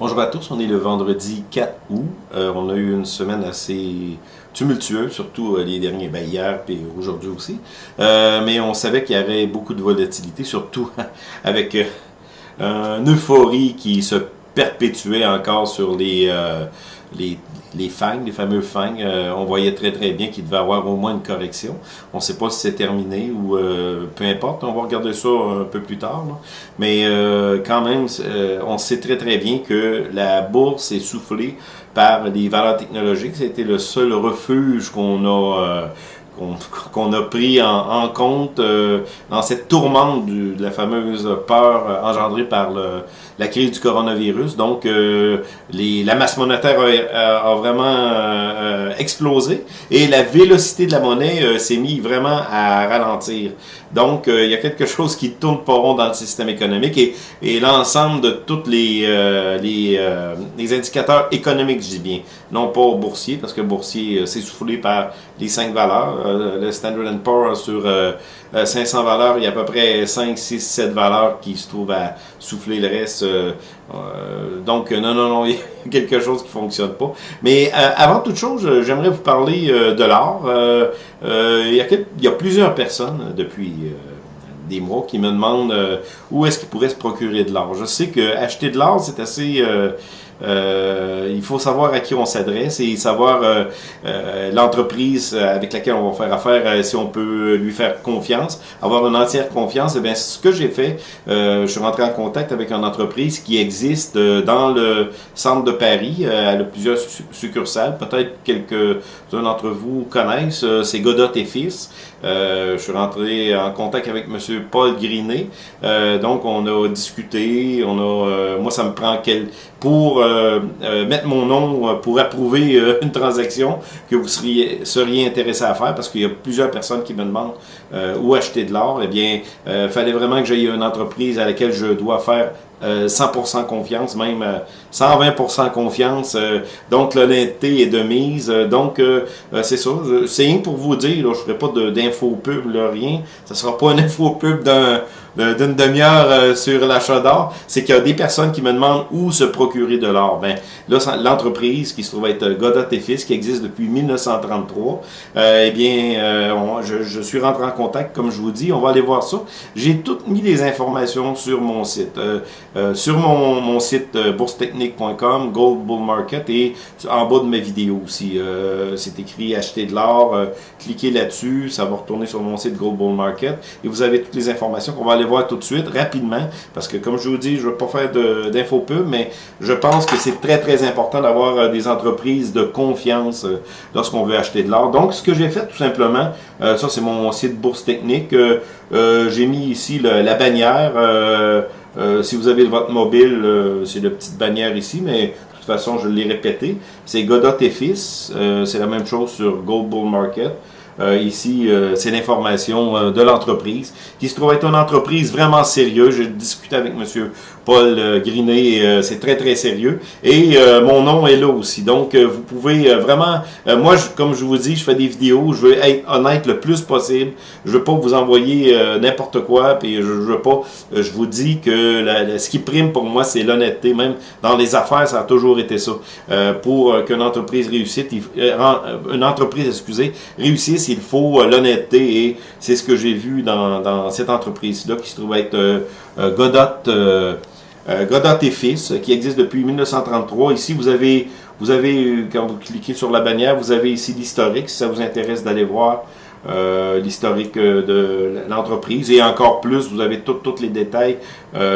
Bonjour à tous, on est le vendredi 4 août. Euh, on a eu une semaine assez tumultueuse, surtout euh, les derniers, ben hier et aujourd'hui aussi. Euh, mais on savait qu'il y avait beaucoup de volatilité, surtout avec une euphorie qui se perpétuait encore sur les, les, les fangs, les fameux fangs, euh, on voyait très très bien qu'il devait avoir au moins une correction. On ne sait pas si c'est terminé ou euh, peu importe, on va regarder ça un peu plus tard. Mais euh, quand même, on sait très très bien que la bourse est soufflée par les valeurs technologiques. C'était le seul refuge qu'on a qu'on a pris en, compte euh, dans cette tourmente de la fameuse peur euh, engendrée par le, la crise du coronavirus. Donc, euh, les, la masse monétaire a, vraiment explosé et la vélocité de la monnaie s'est mise vraiment à ralentir. Donc, il y a quelque chose qui tourne pas rond dans le système économique et, et l'ensemble de tous les, les, les, indicateurs économiques, je dis bien, non pas boursiers, parce que boursier s'est soufflé par les cinq valeurs euh, le Standard Poor's sur 500 euh, euh, valeurs, il y a à peu près 5, 6, 7 valeurs qui se trouvent à souffler le reste. Donc, non, non, non, il y a quelque chose qui fonctionne pas. Mais avant toute chose, j'aimerais vous parler de l'or. il, y a plusieurs personnes depuis des mois qui me demandent où est-ce qu'ils pourraient se procurer de l'or. Je sais que acheter de l'or, c'est assez euh, il faut savoir à qui on s'adresse et savoir euh, euh, l'entreprise avec laquelle on va faire affaire, si on peut lui faire confiance, avoir une entière confiance. Et eh bien, ce que j'ai fait, je suis rentré en contact avec une entreprise qui existe dans le centre de Paris. elle a plusieurs succursales. Peut-être quelques-uns d'entre vous connaissent. C'est Godot et Fils. je suis rentré en contact avec M. Paul Grinet. donc, on a discuté. On a, moi, ça me prend quel, pour euh, euh, mettre mon nom euh, pour approuver une transaction que vous seriez, seriez intéressé à faire parce qu'il y a plusieurs personnes qui me demandent où acheter de l'or. Eh bien, il fallait vraiment que j'aie une entreprise à laquelle je dois faire 100% confiance, même 120% confiance. donc, l'honnêteté est de mise. donc, c'est ça. C'est rien pour vous dire, là, je ne ferai pas d'info pub, rien. Ce ne sera pas une info pub d'un d'une demi-heure euh, sur l'achat d'or, c'est qu'il y a des personnes qui me demandent où se procurer de l'or. Ben, là, l'entreprise qui se trouve être Godot et Fils, qui existe depuis 1933, euh, eh bien, euh, je, suis rentré en contact, comme je vous dis, on va aller voir ça. J'ai toutes mis les informations sur mon site. sur mon, mon site boursetechnique.com, Gold Bull Market, et en bas de ma vidéo aussi. c'est écrit acheter de l'or, cliquez là-dessus, ça va retourner sur mon site Gold Bull Market, et vous avez toutes les informations qu'on va aller tout de suite, rapidement, parce que comme je vous dis, je ne veux pas faire d'infopub, mais je pense que c'est très, très important d'avoir euh, des entreprises de confiance euh, lorsqu'on veut acheter de l'or. Donc, ce que j'ai fait, tout simplement, euh, ça, c'est mon site Bourse Technique. j'ai mis ici la bannière. si vous avez votre mobile, c'est la petite bannière ici, mais de toute façon, je l'ai répété. C'est Godot et Fils. c'est la même chose sur Gold Bull Market. Euh, ici, euh, c'est l'information euh, de l'entreprise, qui se trouve être une entreprise vraiment sérieuse. J'ai discuté avec M. Paul Grinet, c'est très très sérieux. Et mon nom est là aussi. Donc, vous pouvez vraiment... moi, comme je vous dis, je fais des vidéos, je veux être honnête le plus possible. Je veux pas vous envoyer n'importe quoi, puis je, veux pas... je vous dis que la, ce qui prime pour moi, c'est l'honnêteté. Même dans les affaires, ça a toujours été ça. pour qu'une entreprise réussisse, une entreprise, excusez, réussisse, il faut euh, l'honnêteté et c'est ce que j'ai vu dans, cette entreprise-là qui se trouve être euh, euh, Godot, Godot et Fils, qui existe depuis 1933. Ici, vous avez, vous avez, quand vous cliquez sur la bannière, vous avez ici l'historique, si ça vous intéresse d'aller voir l'historique de l'entreprise. Et encore plus, vous avez tous les détails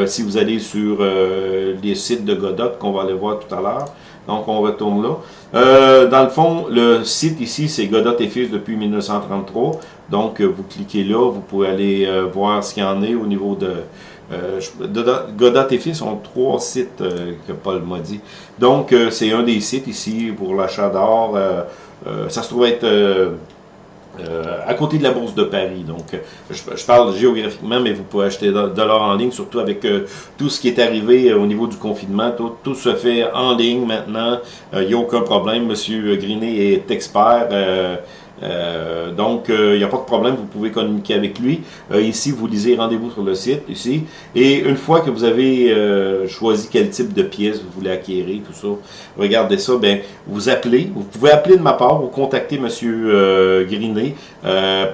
si vous allez sur les sites de Godot, qu'on va aller voir tout à l'heure. Donc, on retourne là. Euh, dans le fond, le site ici, c'est Godot et Fils depuis 1933. Donc, euh, vous cliquez là, vous pouvez aller euh, voir ce qu'il y en est au niveau de... Godot et Fils ont trois sites que Paul m'a dit. Donc, c'est un des sites ici pour l'achat d'or. ça se trouve être euh, à côté de la bourse de Paris. Donc, je, parle géographiquement, mais vous pouvez acheter de, l'or en ligne, surtout avec euh, tout ce qui est arrivé euh, au niveau du confinement. Tout, se fait en ligne maintenant. Il n'y a aucun problème. Monsieur Grinet est expert. Euh, donc, il n'y a pas de problème, vous pouvez communiquer avec lui. ici, vous lisez rendez-vous sur le site, ici. Et une fois que vous avez choisi quel type de pièce vous voulez acquérir, tout ça, regardez ça, ben, vous appelez. Vous pouvez appeler de ma part ou contacter M. Grinet.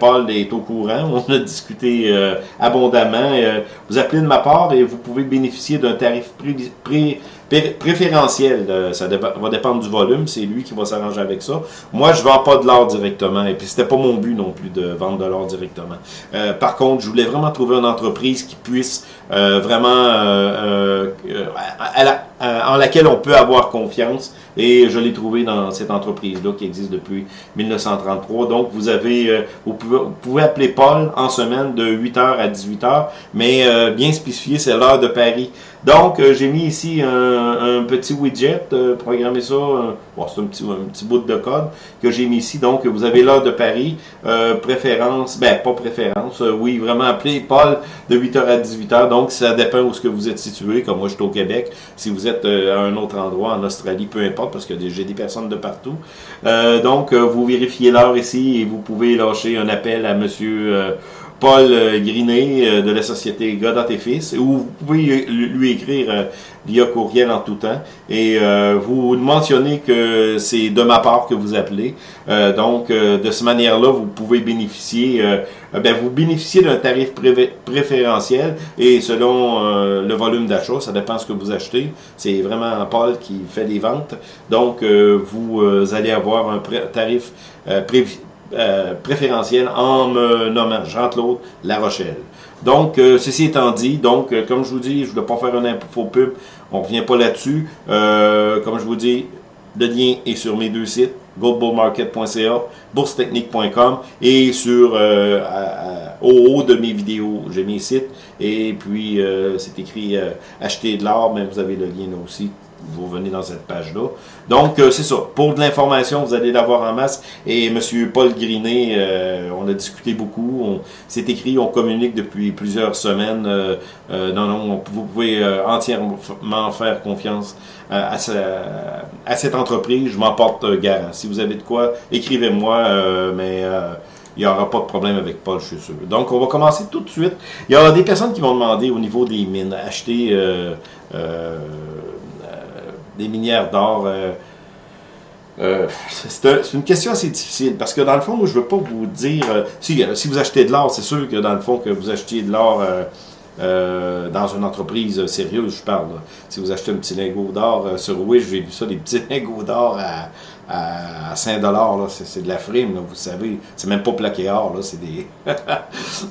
Paul est au courant, on a discuté abondamment. vous appelez de ma part et vous pouvez bénéficier d'un tarif pré préférentiel, euh, ça va dépendre du volume, c'est lui qui va s'arranger avec ça. Moi, je vends pas de l'or directement, et puis c'était pas mon but non plus de vendre de l'or directement. Euh, par contre, je voulais vraiment trouver une entreprise qui puisse euh, vraiment en laquelle on peut avoir confiance, et je l'ai trouvé dans cette entreprise-là qui existe depuis 1933. Donc, vous avez, vous pouvez, vous pouvez appeler Paul en semaine de 8h à 18h, mais bien spécifié, c'est l'heure de Paris. Donc, euh, j'ai mis ici un, petit widget, euh, programmé ça, bon, c'est un petit, un petit bout de code que j'ai mis ici. Donc, vous avez l'heure de Paris, euh, préférence, ben pas préférence, oui, vraiment appelé Paul de 8h à 18h. Donc, ça dépend où ce que vous êtes situé, comme moi je suis au Québec. Si vous êtes à un autre endroit, en Australie, peu importe, parce que j'ai des personnes de partout. donc, vous vérifiez l'heure ici et vous pouvez lâcher un appel à monsieur... Paul euh, Grinet euh, de la société Godot et Fils, ou vous pouvez lui écrire euh, via courriel en tout temps, et vous mentionnez que c'est de ma part que vous appelez. donc, de cette manière-là, vous pouvez bénéficier, ben, vous bénéficiez d'un tarif préférentiel, et selon le volume d'achat, ça dépend ce que vous achetez. C'est vraiment Paul qui fait des ventes. Donc, vous allez avoir un tarif préférentiel euh, préférentiel en me nommant Jean-Claude La Rochelle. Donc, euh, ceci étant dit, donc, euh, comme je vous dis, je ne voulais pas faire un faux pub, on ne revient pas là-dessus. comme je vous dis, le lien est sur mes deux sites, goldbullmarket.ca, boursetechnique.com et sur au haut de mes vidéos, j'ai mes sites et puis c'est écrit acheter de l'or, mais vous avez le lien là aussi vous venez dans cette page-là. Donc, euh, c'est ça. Pour de l'information, vous allez l'avoir en masse. Et M. Paul Grinet, euh, on a discuté beaucoup. C'est écrit, on communique depuis plusieurs semaines. Euh, non, non, vous pouvez entièrement faire confiance à, à, cette entreprise. Je m'en porte garant. Si vous avez de quoi, écrivez-moi, mais il n'y aura pas de problème avec Paul, je suis sûr. Donc, on va commencer tout de suite. Il y aura des personnes qui vont demander au niveau des mines, acheter des minières d'or. Euh, euh, c'est une question assez difficile parce que dans le fond, je ne veux pas vous dire. Euh, si, vous achetez de l'or, c'est sûr que dans le fond, que vous achetiez de l'or dans une entreprise sérieuse, je parle. Si vous achetez un petit lingot d'or sur Wish, j'ai vu ça, des petits lingots d'or à, à 5 dollars, c'est de la frime, vous savez. C'est même pas plaqué or, là, c'est des...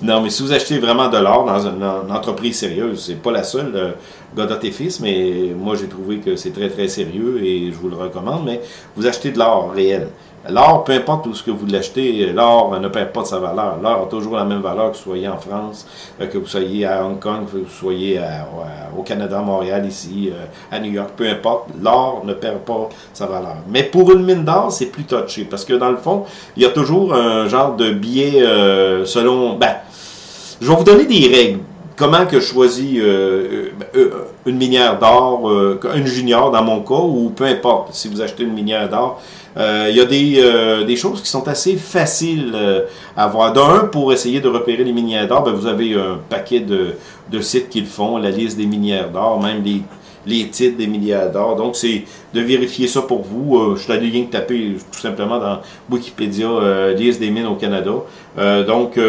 non, mais si vous achetez vraiment de l'or dans une, entreprise sérieuse, c'est pas la seule, euh, Godot et Fils, mais moi j'ai trouvé que c'est très très sérieux et je vous le recommande, mais vous achetez de l'or réel. L'or, peu importe où ce que vous l'achetez, l'or ne perd pas de sa valeur. L'or a toujours la même valeur que vous soyez en France, euh, que vous soyez à Hong Kong, que vous soyez au Canada, Montréal, ici, euh, à New York, peu importe. L'or ne perd pas sa valeur. Mais pour une mine d'or, c'est plus touché, parce que dans le fond, il y a toujours un genre de billet euh, selon... Ben, je vais vous donner des règles comment que je choisis une minière d'or, une junior dans mon cas, ou peu importe, si vous achetez une minière d'or, il y a des, euh, des, choses qui sont assez faciles euh, à voir. D'un, pour essayer de repérer les minières d'or, ben, vous avez un paquet de, sites qui le font, la liste des minières d'or, même les, titres des d'or. Donc, c'est de vérifier ça pour vous. je suis allé rien que taper tout simplement dans Wikipédia, liste des mines au Canada. donc,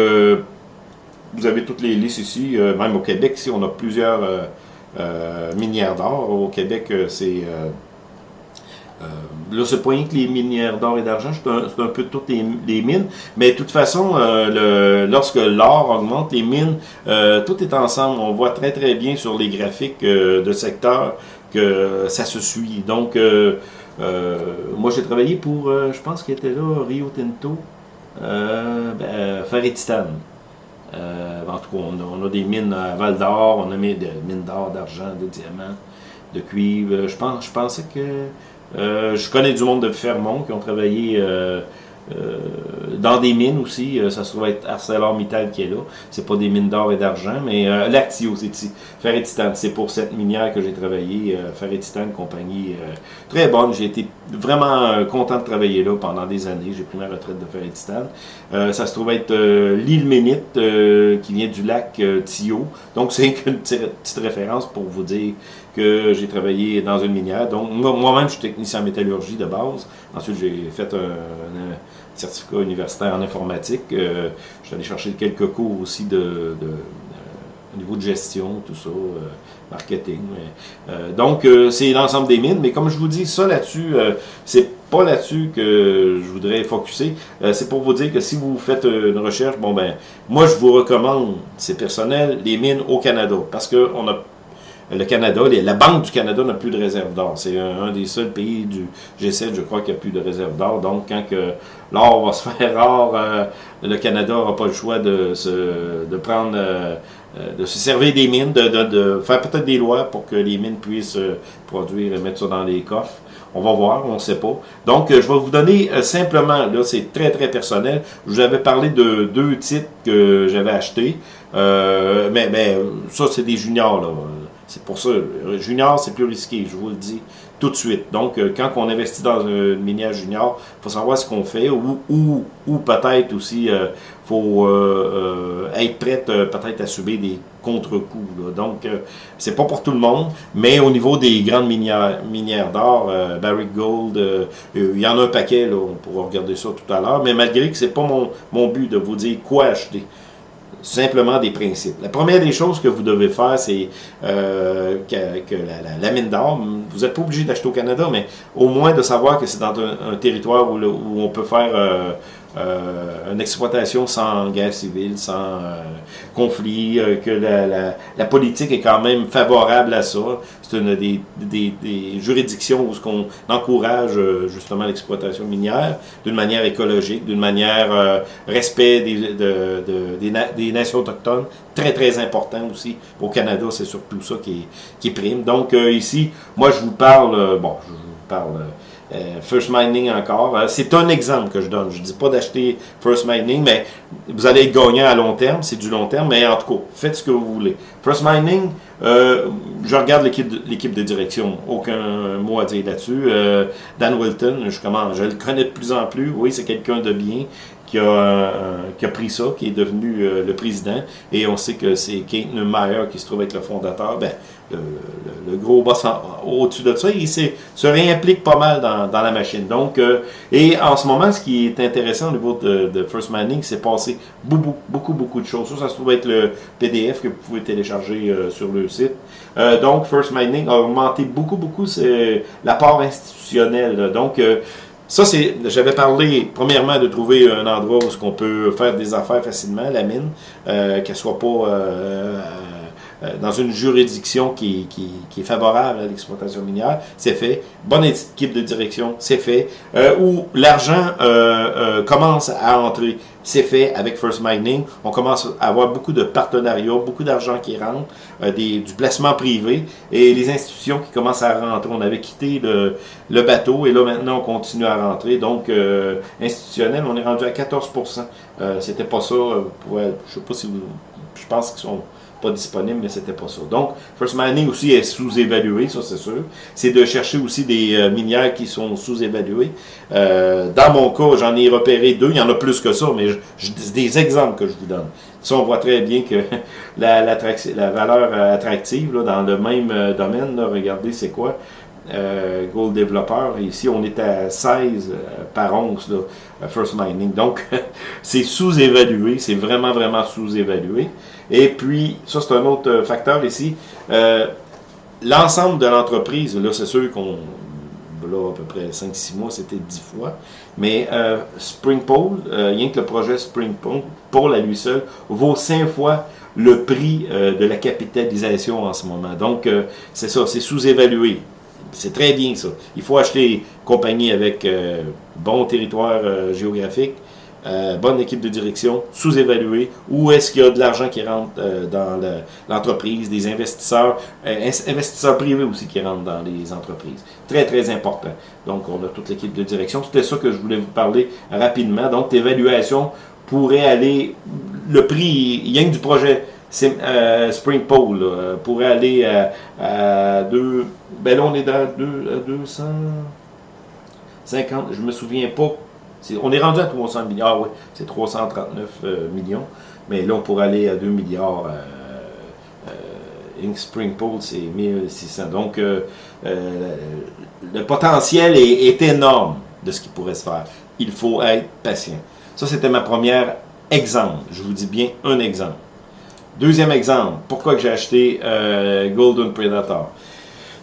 vous avez toutes les listes ici, même au Québec, ici, on a plusieurs minières d'or. Au Québec, c'est euh, là, c'est pas rien que les minières d'or et d'argent, c'est un, peu toutes les, mines. Mais de toute façon, euh, lorsque l'or augmente, les mines, euh, tout est ensemble. On voit très très bien sur les graphiques de secteur que ça se suit. Donc, moi j'ai travaillé pour, je pense qu'il était là, Rio Tinto, ben, en tout cas, on a, des mines à Val d'Or, on a des mines d'or, d'argent, de diamants, de cuivre. Je, pense, je pensais que je connais du monde de Fermont qui ont travaillé euh, dans des mines aussi, ça se trouve être ArcelorMittal qui est là. C'est pas des mines d'or et d'argent, mais Lactio, c'est ici. Ferretitane, c'est pour cette minière que j'ai travaillé. Ferretitane, compagnie très bonne. J'ai été vraiment content de travailler là pendant des années. J'ai pris ma retraite de Ferretitane. ça se trouve être l'île Ménite, qui vient du lac Tio. Donc c'est une petite référence pour vous dire que j'ai travaillé dans une minière. Donc, moi-même, je suis technicien en métallurgie de base. Ensuite, j'ai fait un, certificat universitaire en informatique. Euh, je suis allé chercher quelques cours aussi de, euh, au niveau de gestion, tout ça, euh, marketing. donc, c'est l'ensemble des mines. Mais comme je vous dis, ça là-dessus, c'est pas là-dessus que je voudrais focuser. c'est pour vous dire que si vous faites une recherche, bon ben, moi je vous recommande, c'est personnel, les mines au Canada. Parce qu'on a le Canada, la Banque du Canada n'a plus de réserve d'or. C'est un, des seuls pays du G7, je crois, qui a plus de réserve d'or. Donc, quand l'or va se faire rare, euh, le Canada n'aura pas le choix de, se, de prendre, euh, euh, de se servir des mines, de, faire peut-être des lois pour que les mines puissent produire et mettre ça dans les coffres. On va voir, on ne sait pas. Donc, je vais vous donner simplement, là, c'est très, très personnel. Je vous avais parlé de deux titres que j'avais achetés. mais, mais ça, c'est des juniors, là. C'est pour ça, junior, c'est plus risqué, je vous le dis tout de suite. Donc, euh, quand on investit dans un minière junior, il faut savoir ce qu'on fait ou, ou, ou peut-être aussi, il euh, faut euh, être prêt peut-être à subir des contre-coups. Donc, c'est pas pour tout le monde, mais au niveau des grandes minières, minières d'or, Barrick Gold, il y en a un paquet, là, on pourra regarder ça tout à l'heure, mais malgré que c'est pas mon, mon but de vous dire quoi acheter simplement des principes. La première des choses que vous devez faire, c'est euh, que, la, mine d'or, vous n'êtes pas obligé d'acheter au Canada, mais au moins de savoir que c'est dans un, territoire où, où, on peut faire euh, euh, une exploitation sans guerre civile, sans euh, conflit, euh, que la, la, la, politique est quand même favorable à ça. C'est une des, des, des, juridictions où on encourage justement l'exploitation minière d'une manière écologique, d'une manière respect des, de, de, des, des, nations autochtones, très très important aussi. Au Canada, c'est surtout ça qui, qui prime. Donc ici, moi je vous parle, bon, je vous parle euh, First Mining encore. Euh, c'est un exemple que je donne. Je dis pas d'acheter First Mining, mais vous allez être gagnant à long terme. C'est du long terme, mais en tout cas, faites ce que vous voulez. First Mining, euh, je regarde l'équipe de, direction. Aucun mot à dire là-dessus. Dan Wilton, je, je le connais de plus en plus. Oui, c'est quelqu'un de bien qui a, qui a pris ça, qui est devenu le président. Et on sait que c'est Kate Neumeyer qui se trouve être le fondateur. Ben, le, gros boss au-dessus de ça, il se réimplique pas mal dans, la machine. Donc, euh, et en ce moment, ce qui est intéressant au niveau de, First Mining, c'est passé beaucoup, beaucoup, beaucoup de choses. Ça, ça se trouve être le PDF que vous pouvez télécharger euh, sur le site. Euh, donc, First Mining a augmenté beaucoup, beaucoup la part institutionnelle. Donc, ça, c'est, j'avais parlé, premièrement, de trouver un endroit où on peut faire des affaires facilement, la mine, qu'elle soit pas euh, dans une juridiction qui, qui, qui est favorable à l'exploitation minière, c'est fait. Bonne équipe de direction, c'est fait. Euh, où l'argent euh, commence à entrer, c'est fait avec First Mining. On commence à avoir beaucoup de partenariats, beaucoup d'argent qui rentre, des, du placement privé et les institutions qui commencent à rentrer. On avait quitté le, bateau et là maintenant on continue à rentrer. Donc institutionnel, on est rendu à 14% C'était pas ça. je sais pas si vous... Je pense qu'ils sont pas disponible, mais c'était pas ça. Donc, First Mining aussi est sous-évalué, ça c'est sûr. C'est de chercher aussi des euh, minières qui sont sous-évaluées. Euh, dans mon cas, j'en ai repéré deux, il y en a plus que ça, mais je, des exemples que je vous donne. Ça, on voit très bien que la, la valeur attractive là, dans le même euh, domaine, regardez, c'est quoi? Euh, Gold Developer. Ici, on est à 16 par once, là, First Mining. Donc, c'est sous-évalué, c'est vraiment, vraiment sous-évalué. Et puis, ça c'est un autre euh, facteur ici. Euh, l'ensemble de l'entreprise, là c'est sûr qu'on, là à peu près 5-6 mois, c'était 10 fois. Mais euh, Springpole, euh, rien que le projet Springpole, à lui seul, vaut 5 fois le prix de la capitalisation en ce moment. Donc, c'est ça, c'est sous-évalué. C'est très bien ça. Il faut acheter compagnie avec bon territoire géographique, euh, bonne équipe de direction, sous-évaluée, où est-ce qu'il y a de l'argent qui rentre euh, dans l'entreprise, des investisseurs, euh, investisseurs privés aussi qui rentrent dans les entreprises. Très, très important. Donc, on a toute l'équipe de direction. C'était ça que je voulais vous parler rapidement. Donc, l'évaluation pourrait aller, le prix, y a du projet Spring Pole, pourrait aller à, deux, ben là, on est dans deux, à 250, je me souviens pas on est rendu à 300 milliards, oui, c'est 339 euh, millions, mais là, on pourrait aller à 2 milliards. Euh, euh, Ink Spring Pool, c'est 1600. Donc, le potentiel est, énorme de ce qui pourrait se faire. Il faut être patient. Ça, c'était ma première exemple. Je vous dis bien un exemple. Deuxième exemple, pourquoi j'ai acheté Golden Predator?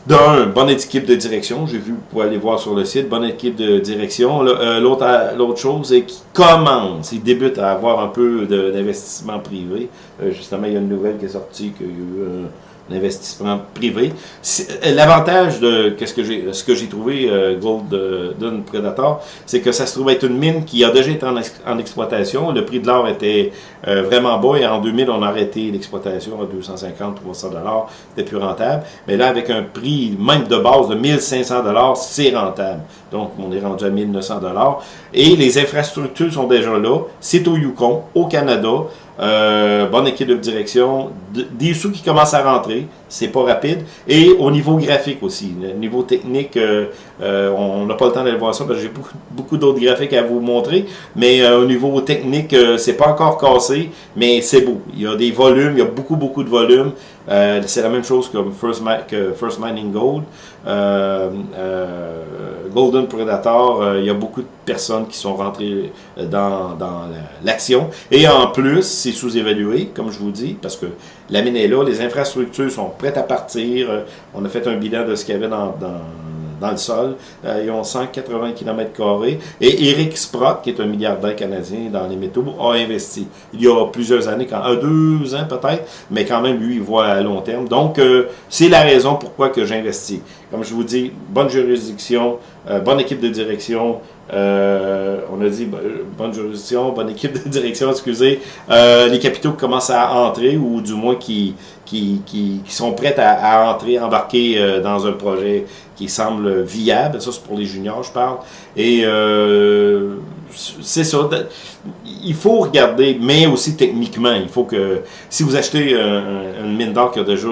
D'un, bonne équipe de direction. J'ai vu, vous pouvez aller voir sur le site, bonne équipe de direction. Euh, l'autre chose, c'est qu'il commence, il débute à avoir un peu d'investissement privé. Euh, justement, il y a une nouvelle qui est sortie qu'il y a eu investissement privé. Euh, l'avantage de ce que j'ai ce que j'ai trouvé euh, Gold euh, Dun Predator, c'est que ça se trouve être une mine qui a déjà été en, exploitation. Le prix de l'or était vraiment bas et en 2000 on a arrêté l'exploitation à 250 300 dollars, c'était plus rentable. Mais là avec un prix même de base de 1500 dollars, c'est rentable. Donc on est rendu à 1900 dollars et les infrastructures sont déjà là. C'est au Yukon, au Canada. Euh, bonne équipe de direction, des sous qui commencent à rentrer, c'est pas rapide, et au niveau graphique aussi, le niveau technique, euh, euh, on n'a pas le temps d'aller voir ça parce que j'ai beaucoup, d'autres graphiques à vous montrer, mais au niveau technique, c'est pas encore cassé, mais c'est beau. Il y a des volumes, il y a beaucoup beaucoup de volumes. c'est la même chose First, que First Mining Gold. Golden Predator, il y a beaucoup de personnes qui sont rentrées dans, dans l'action. Et en plus, c'est sous-évalué, comme je vous dis, parce que la mine est là, les infrastructures sont prêtes à partir. On a fait un bilan de ce qu'il y avait dans, dans, le sol. Euh, ils ont 180 km. Et Eric Sprott, qui est un milliardaire canadien dans les métaux, a investi. Il y a plusieurs années, quand, un, deux ans peut-être, mais quand même, lui, il voit à long terme. Donc, euh, c'est la raison pourquoi que j'investis. Comme je vous dis, bonne juridiction, euh, bonne équipe de direction, euh, on a dit bonne juridiction, bonne équipe de direction, excusez. Euh, les capitaux commencent à entrer ou du moins qui, qui, qui, sont prêts à, entrer, embarquer euh, dans un projet qui semble viable. Ça, c'est pour les juniors, je parle. Et c'est ça. Il faut regarder, mais aussi techniquement. Il faut que, si vous achetez une mine d'or qui a déjà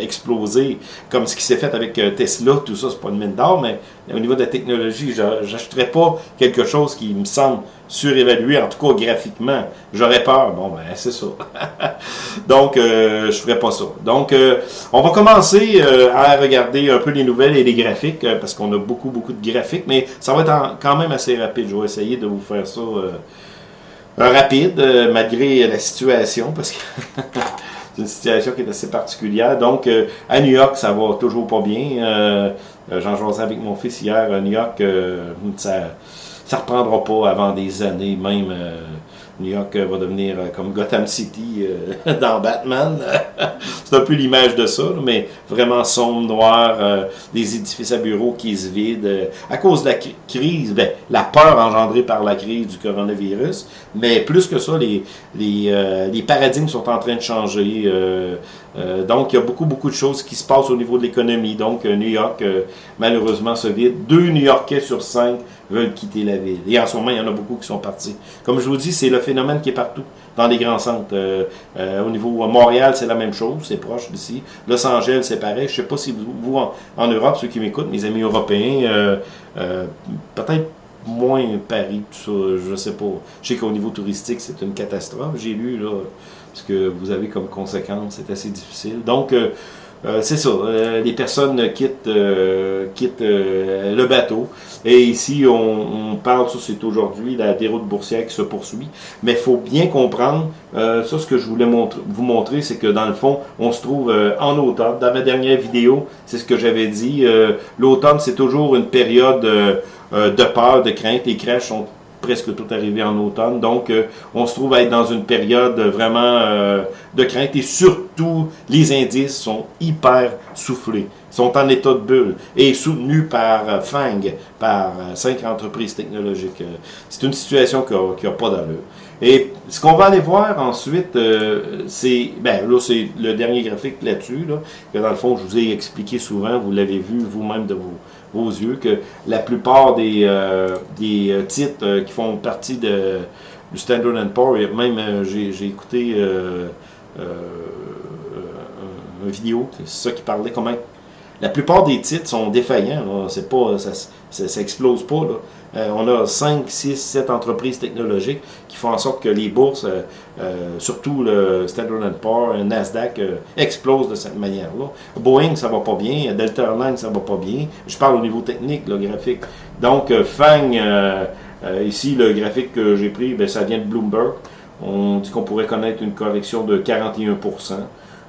explosé, comme ce qui s'est fait avec Tesla, tout ça, c'est pas une mine d'or, mais au niveau de la technologie, j'achèterais pas quelque chose qui me semble surévalué, en tout cas graphiquement. J'aurais peur. Bon, ben, c'est ça. Donc, euh, je ferais pas ça. Donc, euh, on va commencer euh, à regarder un peu les nouvelles et les graphiques, parce qu'on a beaucoup, beaucoup de graphiques, mais ça va être quand même assez rapide. Je vais essayer de vous faire ça rapide, malgré la situation, parce que... c'est une situation qui est assez particulière. Donc, à New York, ça va toujours pas bien. J'en jouais avec mon fils hier à New York. ça, ça reprendra pas avant des années, même euh, New York va devenir euh, comme Gotham City euh, dans Batman. c'est un peu l'image de ça, mais vraiment sombre, noir, des édifices à bureaux qui se vident à cause de la crise, ben, la peur engendrée par la crise du coronavirus, mais plus que ça, les, les, les paradigmes sont en train de changer. donc, il y a beaucoup, beaucoup de choses qui se passent au niveau de l'économie. Donc, New York, malheureusement, se vide. Deux New-Yorkais sur cinq veulent quitter la ville. Et en ce moment, il y en a beaucoup qui sont partis. Comme je vous dis, c'est le phénomène qui est partout, dans les grands centres. Euh, euh, au niveau Montréal, c'est la même chose, c'est proche d'ici. Los Angeles, c'est pareil. Je sais pas si vous, en, Europe, ceux qui m'écoutent, mes amis européens, euh, peut-être moins Paris, tout ça, je sais pas. Je sais qu'au niveau touristique, c'est une catastrophe. J'ai lu, là, ce que vous avez comme conséquence, c'est assez difficile. Donc, euh, c'est ça, euh, les personnes quittent, euh, quittent le bateau. Et ici, on, parle, ça c'est aujourd'hui, la déroute boursière qui se poursuit. Mais il faut bien comprendre, ça ce que je voulais vous montrer, c'est que dans le fond, on se trouve en automne. Dans ma dernière vidéo, c'est ce que j'avais dit. L'automne, c'est toujours une période de peur, de crainte. Les crèches sont presque tout arrivé en automne. Donc, euh, on se trouve à être dans une période vraiment euh, de crainte et surtout, les indices sont hyper soufflés, sont en état de bulle et soutenus par euh, FANG, par cinq entreprises technologiques. C'est une situation qui n'a pas d'allure. Et ce qu'on va aller voir ensuite, c'est, ben là, c'est le dernier graphique là-dessus, là, que dans le fond, je vous ai expliqué souvent, vous l'avez vu vous-même de vos, vos yeux, que la plupart des, des titres qui font partie de, du Standard Poor's. Même, euh, j'ai écouté euh, euh, une vidéo, c'est ça qui parlait comment la plupart des titres sont défaillants. C'est pas, ça, ça, explose pas. On a 5, 6, 7 entreprises technologiques qui font en sorte que les bourses, surtout le Standard Poor's, Nasdaq, explosent de cette manière-là. Boeing, ça va pas bien. Delta Airlines, ça va pas bien. Je parle au niveau technique, le graphique. Donc, FANG, euh, ici, le graphique que j'ai pris, ben, ça vient de Bloomberg. On dit qu'on pourrait connaître une correction de 41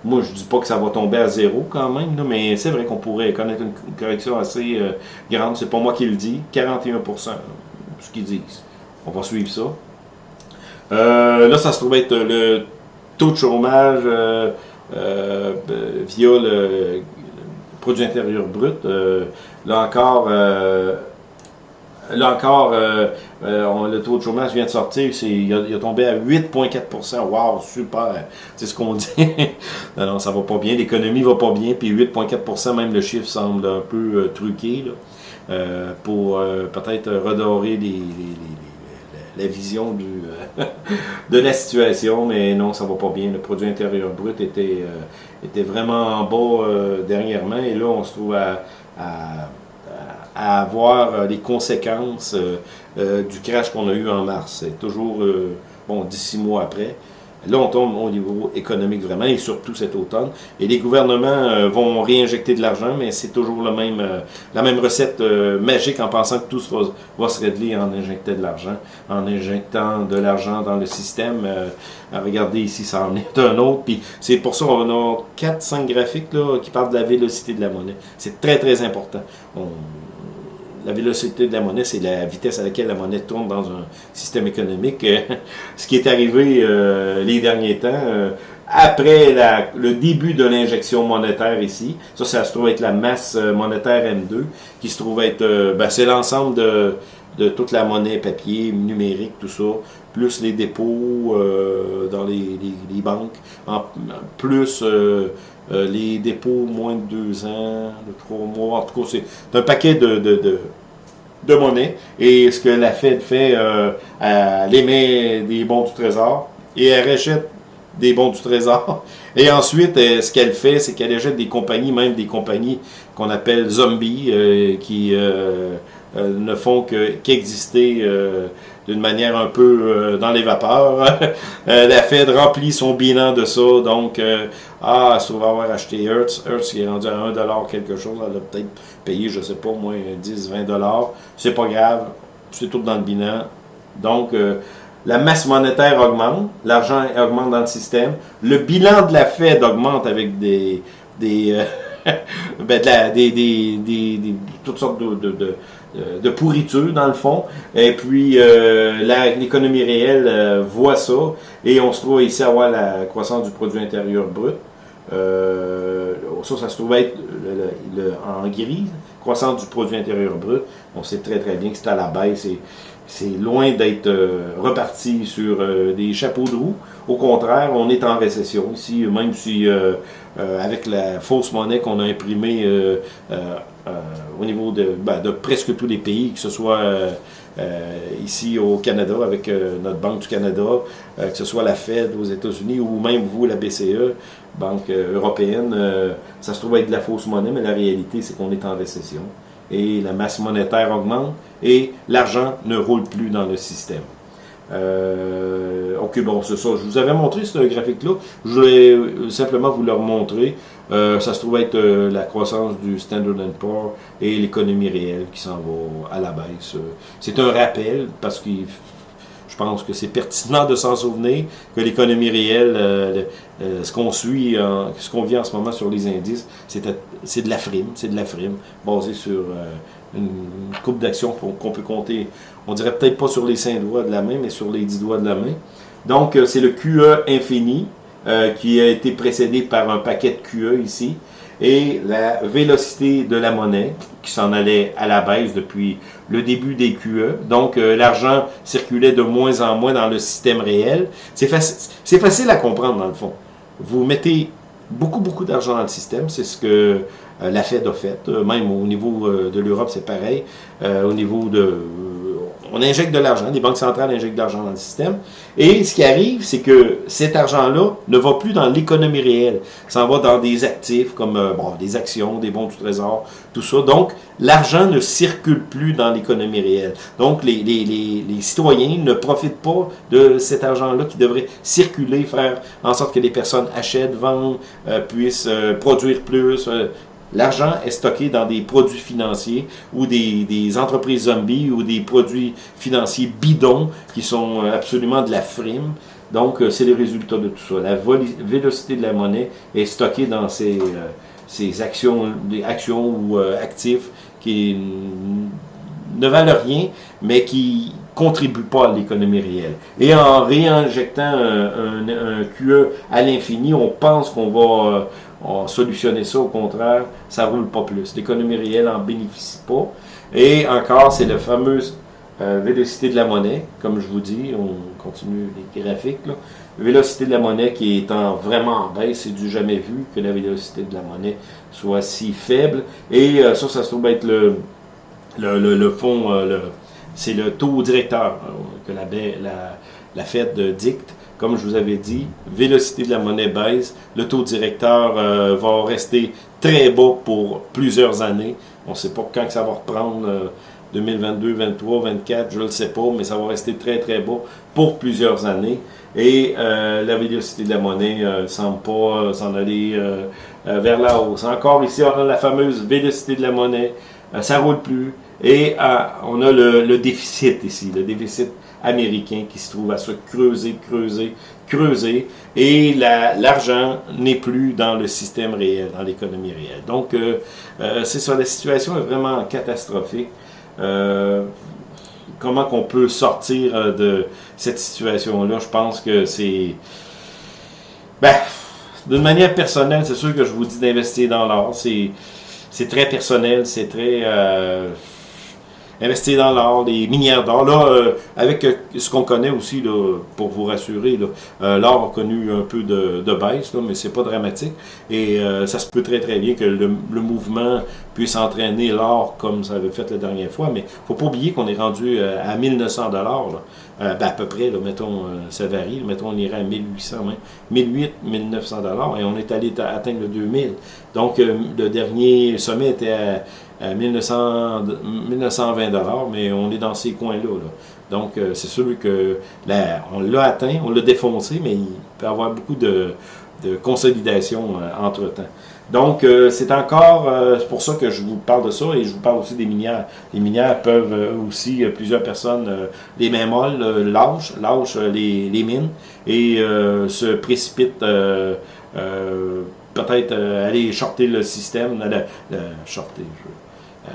Moi, je dis pas que ça va tomber à zéro quand même, mais c'est vrai qu'on pourrait connaître une, correction assez euh, grande. C'est pas moi qui le dis. 41% ce qu'ils disent. On va suivre ça. Euh, là, ça se trouve être le taux de chômage via le produit intérieur brut. là encore, Là encore, euh, euh, le taux de chômage vient de sortir, il a, tombé à 8,4% Wow, super! C'est ce qu'on dit. non, non, ça va pas bien, l'économie va pas bien, puis 8,4% même le chiffre semble un peu euh, truqué, là, pour peut-être redorer la vision de la situation, mais non, ça va pas bien. Le produit intérieur brut était, vraiment en bas dernièrement, et là, on se trouve à avoir euh, les conséquences euh, euh, du crash qu'on a eu en mars. C'est toujours, bon, dix mois après. Là, on tombe au niveau économique vraiment, et surtout cet automne. Et les gouvernements vont réinjecter de l'argent, mais c'est toujours le même, la même recette magique en pensant que tout va, va, se régler en injectant de l'argent, en injectant de l'argent dans le système. regardez ici, ça en est un autre. Puis c'est pour ça qu'on a 4-5 graphiques là, qui parlent de la vélocité de la monnaie. C'est très, très important. La vélocité de la monnaie, c'est la vitesse à laquelle la monnaie tourne dans un système économique. Ce qui est arrivé euh, les derniers temps, euh, après le début de l'injection monétaire ici, ça, ça se trouve être la masse euh, monétaire M2, qui se trouve être, ben, c'est l'ensemble de, de, toute la monnaie papier, numérique, tout ça, plus les dépôts dans les, les, banques, en, plus euh, les dépôts moins de deux ans, de trois mois, en tout cas, c'est un paquet de, de, monnaie. Et ce que la Fed fait, euh, elle émet des bons du trésor et elle rachète des bons du trésor. Et ensuite, euh, ce qu'elle fait, c'est qu'elle achète des compagnies, même des compagnies qu'on appelle zombies, qui ne font qu'exister d'une manière un peu euh, dans les vapeurs. Euh, la Fed remplit son bilan de ça, donc, euh, ah, ça va avoir acheté Hertz. Hertz qui est rendu à 1$ quelque chose, elle a peut-être payé, je sais pas, moins 10, 20$. C'est pas grave, c'est tout dans le bilan. Donc, la masse monétaire augmente, l'argent augmente dans le système, le bilan de la Fed augmente avec des... des ben de la, des, des, des, toutes sortes de, de euh, de pourriture dans le fond. Et puis euh, l'économie réelle euh, voit ça et on se trouve ici à voir la croissance du produit intérieur brut. ça, ça se trouve être en gris, croissance du produit intérieur brut. On sait très très bien que c'est à la baisse c'est loin d'être reparti sur des chapeaux de roue. Au contraire, on est en récession ici, même si avec la fausse monnaie qu'on a imprimée euh, au niveau ben, de, presque tous les pays, que ce soit euh, euh, ici au Canada avec notre Banque du Canada, que ce soit la Fed aux États-Unis ou même vous, la BCE, Banque européenne, ça se trouve être de la fausse monnaie, mais la réalité, c'est qu'on est en récession et la masse monétaire augmente et l'argent ne roule plus dans le système. ok, bon, c'est ça. Je vous avais montré ce graphique-là. Je voulais simplement vous le remontrer. Euh, ça se trouve être euh, la croissance du Standard Poor's et l'économie réelle qui s'en va à la baisse. Euh, c'est un rappel parce que je pense que c'est pertinent de s'en souvenir, que l'économie réelle, euh, ce qu'on suit, ce qu'on vit en ce moment sur les indices, c'est de la frime, c'est de la frime, basé sur une coupe d'actions qu'on peut compter, on dirait peut-être pas sur les cinq doigts de la main, mais sur les dix doigts de la main. Donc, c'est le QE infini, qui a été précédé par un paquet de QE ici, et la vélocité de la monnaie qui s'en allait à la baisse depuis le début des QE. Donc, euh, l'argent circulait de moins en moins dans le système réel. C'est facile, facile à comprendre, dans le fond. Vous mettez beaucoup, beaucoup d'argent dans le système. C'est ce que euh, la Fed a fait. Euh, même au niveau de l'Europe, c'est pareil. au niveau de on injecte de l'argent, les banques centrales injectent de l'argent dans le système. Et ce qui arrive, c'est que cet argent-là ne va plus dans l'économie réelle. Ça va dans des actifs comme euh, des actions, des bons du trésor, tout ça. Donc, l'argent ne circule plus dans l'économie réelle. Donc, les, citoyens ne profitent pas de cet argent-là qui devrait circuler, faire en sorte que les personnes achètent, vendent, euh, puissent euh, produire plus, L'argent est stocké dans des produits financiers ou des, entreprises zombies ou des produits financiers bidons qui sont euh, absolument de la frime. Donc, euh, c'est le résultat de tout ça. La vélocité de la monnaie est stockée dans ces, euh, actions, ou actifs qui ne valent rien, mais qui contribuent pas à l'économie réelle. Et en réinjectant un QE à l'infini, on pense qu'on va on solutionner ça, au contraire, ça roule pas plus. L'économie réelle en bénéficie pas. Et encore, c'est la fameuse euh, vélocité de la monnaie, comme je vous dis, on continue les graphiques, là. Vélocité de la monnaie qui est en, vraiment en baisse, c'est du jamais vu que la vélocité de la monnaie soit si faible. Et euh, ça, ça se trouve être le, le, le, fond, euh, c'est le taux directeur que la, la, la Fed dicte comme je vous avais dit, vélocité de la monnaie baisse, le taux directeur euh, va rester très bas pour plusieurs années. On ne sait pas quand ça va reprendre, 2022, 2023, 2024, je ne le sais pas, mais ça va rester très très bas pour plusieurs années. Et euh, la vélocité de la monnaie ne euh, semble pas s'en aller vers la hausse. Encore ici, on a la fameuse vélocité de la monnaie, ça ne roule plus. Et on a le, le déficit ici, le déficit américain qui se trouve à se creuser, creuser, creuser, et l'argent n'est plus dans le système réel, dans l'économie réelle. Donc, euh, euh, c'est ça, la situation est vraiment catastrophique. Euh, comment qu'on peut sortir de cette situation-là? Je pense que c'est... Ben, d'une manière personnelle, c'est sûr que je vous dis d'investir dans l'or. C'est très personnel, c'est très investir dans l'or, les minières d'or. Là, euh, avec euh, ce qu'on connaît aussi, là, pour vous rassurer, euh, l'or a connu un peu de, de baisse, là, mais c'est pas dramatique. Et ça se peut très très bien que le, mouvement puisse entraîner l'or comme ça avait fait la dernière fois. Mais faut pas oublier qu'on est rendu à 1900 dollars. Ben, à peu près, là, mettons, ça varie. Mettons, on irait à 1800, 1800, 1900 dollars et on est allé atteindre le 2000. Donc, le dernier sommet était à 1900, 1920 dollars, mais on est dans ces coins-là. Donc, euh, c'est sûr que on l'a atteint, on l'a défoncé, mais il peut y avoir beaucoup de, consolidation euh, entre-temps. Donc, euh, c'est encore pour ça que je vous parle de ça et je vous parle aussi des minières. Les minières peuvent aussi, plusieurs personnes, les mains molles, lâchent, lâchent les, mines et se précipitent peut-être aller shorter le système, le, shorter,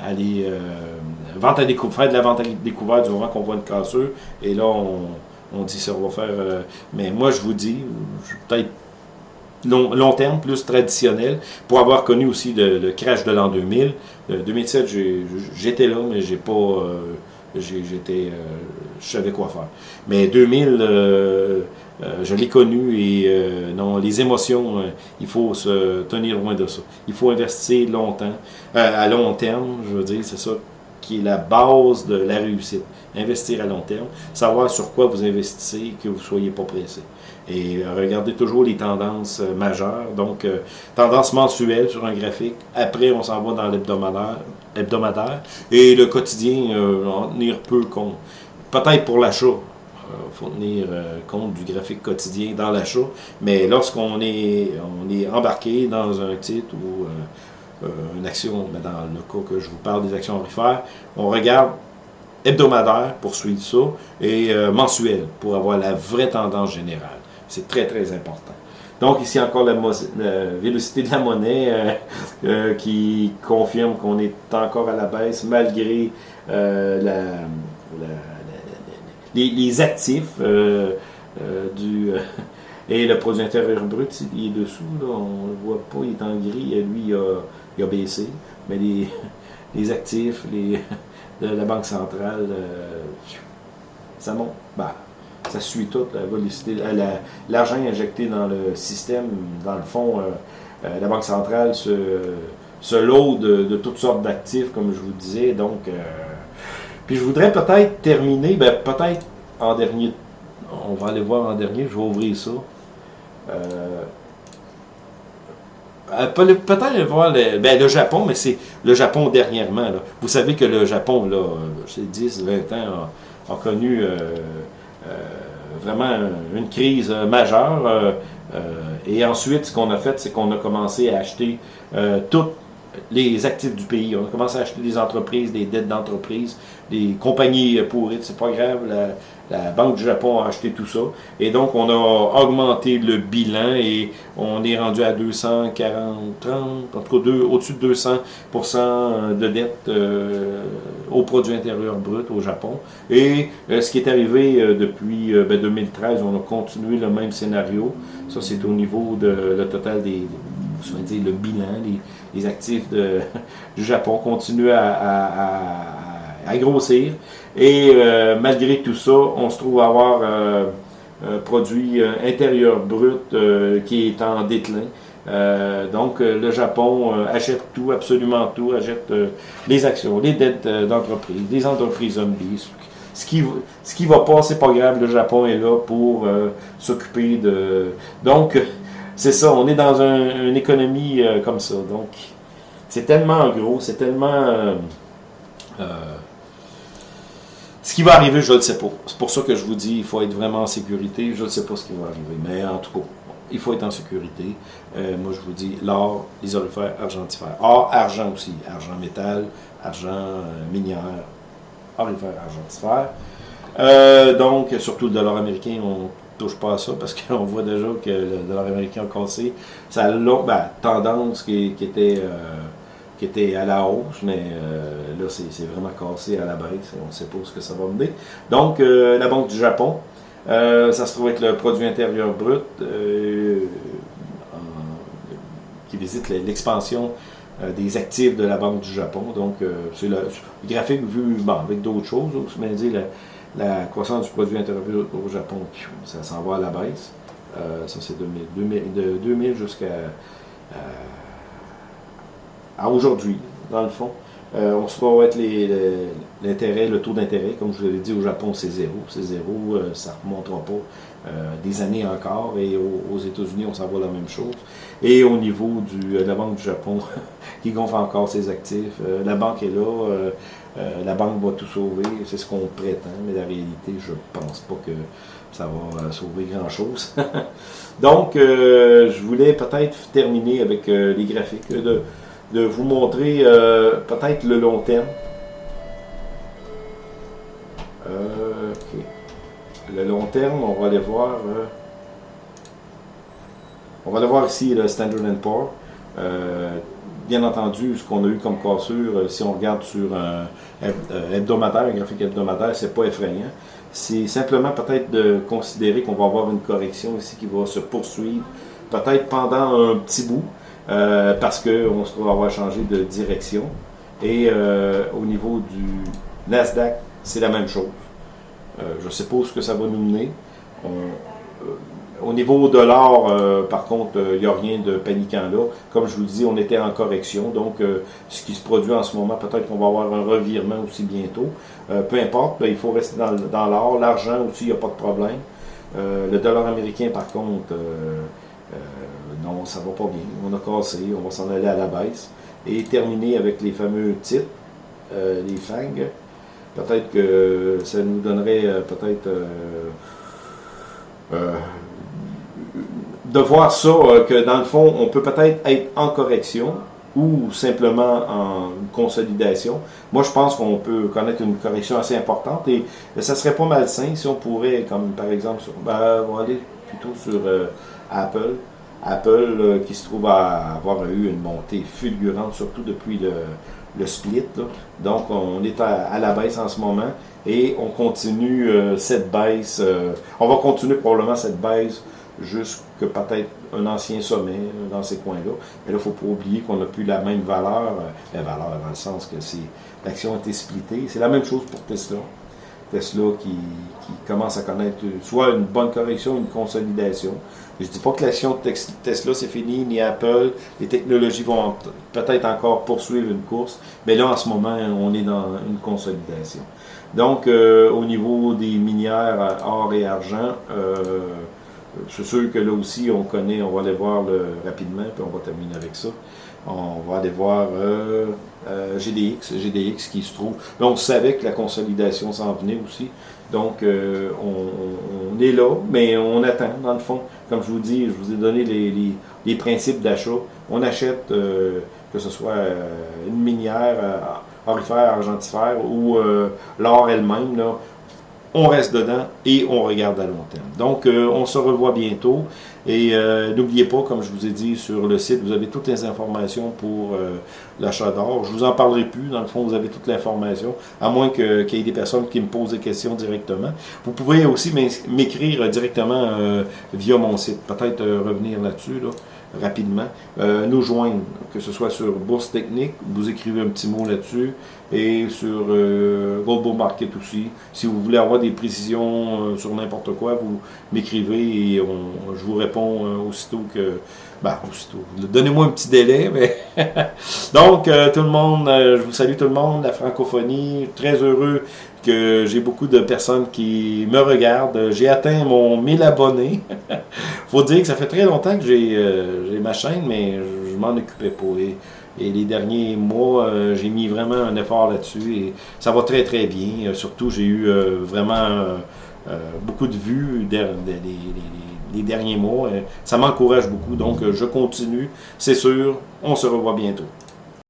aller euh, vente à faire de la vente à découvert du moment qu'on voit une cassure. Et là, on, dit ça va faire. Euh, mais moi, je vous dis, peut-être long, long, terme, plus traditionnel, pour avoir connu aussi le, crash de l'an 2000. 2007, j'étais là, mais j'ai pas. Euh, j'étais. je savais quoi faire. Mais 2000 euh, je l'ai connu et euh, non, les émotions, euh, il faut se tenir loin de ça. Il faut investir longtemps, à long terme, je veux dire, c'est ça qui est la base de la réussite. Investir à long terme, savoir sur quoi vous investissez, que vous ne soyez pas pressé. Et regardez toujours les tendances majeures, donc tendance mensuelle sur un graphique. Après, on s'en va dans l'hebdomadaire, hebdomadaire, et le quotidien en tenir peu compte. Peut-être pour l'achat, faut tenir euh, compte du graphique quotidien dans l'achat. Mais lorsqu'on est, on est embarqué dans un titre ou euh, une action, dans le cas que je vous parle des actions aurifères, on regarde hebdomadaire pour suivre ça et mensuel pour avoir la vraie tendance générale. C'est très, très important. Donc ici encore la, vélocité de la monnaie qui confirme qu'on est encore à la baisse malgré la, les, actifs du et le produit intérieur brut, il est dessous, on ne le voit pas, il est en gris, lui il a, baissé, mais les, les actifs les, de la Banque centrale, euh, ça monte. Bah, ça suit tout, euh, l'argent injecté dans le système, dans le fond, euh, la Banque centrale se, se load de, toutes sortes d'actifs, comme je vous disais. Donc, puis je voudrais peut-être terminer, ben, peut-être en dernier, on va aller voir en dernier, je vais ouvrir ça. Euh, peut-être voir le, ben, le Japon, mais c'est le Japon dernièrement. Vous savez que le Japon, là, c'est 10, 20 ans, a, connu euh, euh, vraiment une crise majeure. et ensuite, ce qu'on a fait, c'est qu'on a commencé à acheter toutes les actifs du pays. On a commencé à acheter des entreprises, des dettes d'entreprise, des compagnies pourrites, c'est pas grave. La, Banque du Japon a acheté tout ça. Et donc, on a augmenté le bilan et on est rendu à 240, 30, en tout cas au-dessus de 200% de dettes euh, au produit intérieur brut au Japon. Et euh, ce qui est arrivé euh, depuis 2013, ben, on a continué le même scénario. Ça, c'est au niveau de le total des, dire, le bilan, les, actifs de, du Japon continuent à, grossir. Et euh, malgré tout ça, on se trouve à avoir euh, un produit euh, intérieur brut qui est en déclin. donc, le Japon achète tout, absolument tout, achète les actions, les dettes d'entreprise, les entreprises zombies. Ce qui, ce qui va pas, c'est pas grave, le Japon est là pour s'occuper de... Donc, c'est ça, on est dans une économie comme ça. Donc, c'est tellement gros, c'est tellement... Euh, euh, ce qui va arriver, je ne le sais pas. C'est pour ça que je vous dis, il faut être vraiment en sécurité. Je ne sais pas ce qui va arriver. Mais en tout cas, il faut être en sécurité. moi, je vous dis, l'or, les orifères, argentifères. Or, argent aussi. Argent métal, argent minière, orifère, argentifère. donc, surtout le dollar américain, on touche pas à ça parce qu'on voit déjà que le dollar américain a cassé. Ça a ben, tendance qui, était, euh, qui était à la hausse, mais euh, là, c'est vraiment cassé à la baisse. On ne sait pas ce que ça va mener. Donc, euh, la Banque du Japon, ça se trouve être le produit intérieur brut qui visite l'expansion des actifs de la Banque du Japon. Donc, c'est le, graphique vu avec d'autres choses, mais dit, la croissance du produit intérieur au Japon, ça s'en va à la baisse. Euh, ça, c'est 2000, de 2000 jusqu'à euh, aujourd'hui, dans le fond. Euh, on se va être l'intérêt, le taux d'intérêt, comme je vous l'ai dit, au Japon, c'est zéro. C'est zéro, ça ne remontera pas des années encore. Et aux, États-Unis, on s'en va la même chose. Et au niveau de la Banque du Japon, qui gonfle encore ses actifs, la banque est là, euh, la banque va tout sauver, c'est ce qu'on prétend, mais la réalité, je pense pas que ça va euh, sauver grand-chose. Donc, euh, je voulais peut-être terminer avec les graphiques, de, vous montrer peut-être le long terme. Le long terme, on va aller voir... on va aller voir ici le Standard Poor's bien entendu, ce qu'on a eu comme cassure, euh, si on regarde sur un hebdomadaire, un graphique hebdomadaire, c'est pas effrayant. C'est simplement peut-être de considérer qu'on va avoir une correction ici qui va se poursuivre, peut-être pendant un petit bout, euh, parce qu'on se trouve avoir changé de direction. Et euh, au niveau du Nasdaq, c'est la même chose. je sais pas où ce que ça va nous mener. Au niveau de l'or, euh, par contre, il euh, n'y a rien de paniquant là. Comme je vous dis, on était en correction. Donc, euh, ce qui se produit en ce moment, peut-être qu'on va avoir un revirement aussi bientôt. peu importe, il faut rester dans, l'or. L'argent aussi, il n'y a pas de problème. le dollar américain, par contre, non, ça va pas bien. On a cassé, on va s'en aller à la baisse. Et terminer avec les fameux titres, les FANG. Peut-être que ça nous donnerait peut-être de voir ça, euh, que dans le fond, on peut peut-être être en correction ou simplement en consolidation. Moi, je pense qu'on peut connaître une correction assez importante et ça serait pas malsain si on pourrait, comme par exemple, sur, ben, on va aller plutôt sur euh, Apple. Apple qui se trouve à avoir eu une montée fulgurante, surtout depuis le, split. Donc, on est à, la baisse en ce moment et on continue euh, cette baisse. Euh, on va continuer probablement cette baisse jusqu'à peut-être un ancien sommet euh, dans ces coins-là. Mais là, il ne faut pas oublier qu'on n'a plus la même valeur. la valeur dans le sens que l'action a été. C'est la même chose pour Tesla. Tesla qui, commence à connaître soit une bonne correction, une consolidation. Je ne dis pas que l'action de Tesla c'est fini, ni Apple. Les technologies vont peut-être encore poursuivre une course, mais là en ce moment on est dans une consolidation. Donc euh, au niveau des minières or et argent, euh, c'est sûr que là aussi on connaît, on va aller voir rapidement, puis on va terminer avec ça. On va aller voir euh, euh, GDX, GDX qui se trouve. Là, on savait que la consolidation s'en venait aussi. Donc, euh, on, est là, mais on attend, dans le fond. Comme je vous dis, je vous ai donné les, principes d'achat. On achète, que ce soit une minière, orifère, argentifère ou l'or elle-même, on reste dedans et on regarde à long terme. Donc, euh, on se revoit bientôt. Et euh, n'oubliez pas, comme je vous ai dit sur le site, vous avez toutes les informations pour euh, l'achat d'or. Je vous en parlerai plus. Dans le fond, vous avez toute l'information, à moins qu'il y ait des personnes qui me posent des questions directement. Vous pouvez aussi m'écrire directement via mon site. Peut-être revenir là-dessus. Là rapidement, euh, nous joindre, que ce soit sur Bourse Technique, vous écrivez un petit mot là-dessus, et sur euh, Global Market aussi. Si vous voulez avoir des précisions euh, sur n'importe quoi, vous m'écrivez et je vous réponds euh, aussitôt que... Ben, aussitôt. Donnez-moi un petit délai, mais... Donc, tout le monde, je vous salue tout le monde, la francophonie, très heureux j'ai beaucoup de personnes qui me regardent. J'ai atteint mon 1000 abonnés. faut dire que ça fait très longtemps que j'ai euh, ma chaîne, mais je, m'en occupais pas. Et, les derniers mois, euh, j'ai mis vraiment un effort là-dessus et ça va très très bien. Euh, surtout, j'ai eu vraiment beaucoup de vues les derniers mois. ça m'encourage beaucoup, donc je continue. C'est sûr, on se revoit bientôt.